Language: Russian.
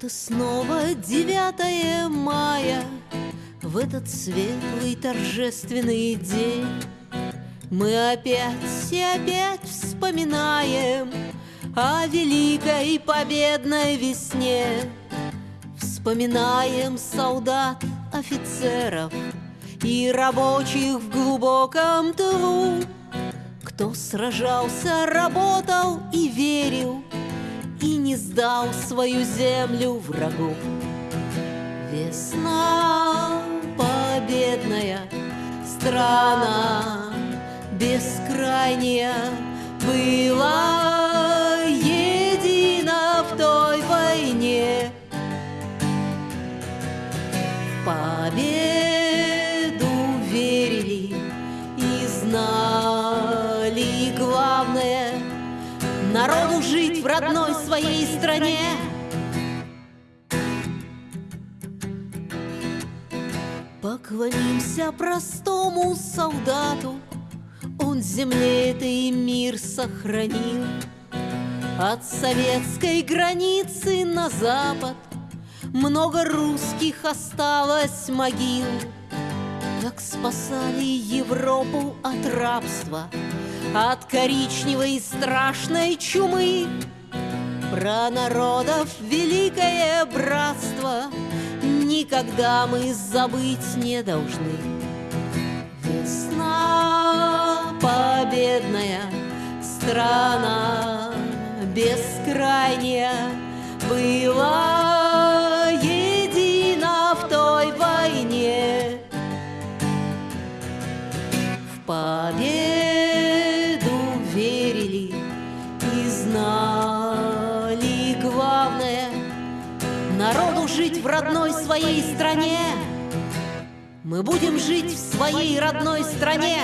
Вот и снова 9 мая В этот светлый торжественный день. Мы опять и опять вспоминаем О великой победной весне. Вспоминаем солдат, офицеров И рабочих в глубоком тылу. Кто сражался, работал и верил сдал свою землю врагу. Весна победная, страна бескрайняя была едина в той войне. Победу верили и знали главное — Народу жить в родной своей стране. Поклонимся простому солдату. Он земле этой мир сохранил. От советской границы на запад Много русских осталось могил. Как спасали Европу от рабства от коричневой страшной чумы. Про народов великое братство Никогда мы забыть не должны. Весна победная, страна бескрайняя Была едина в той войне. В победу жить в родной своей стране. Мы будем жить в своей родной стране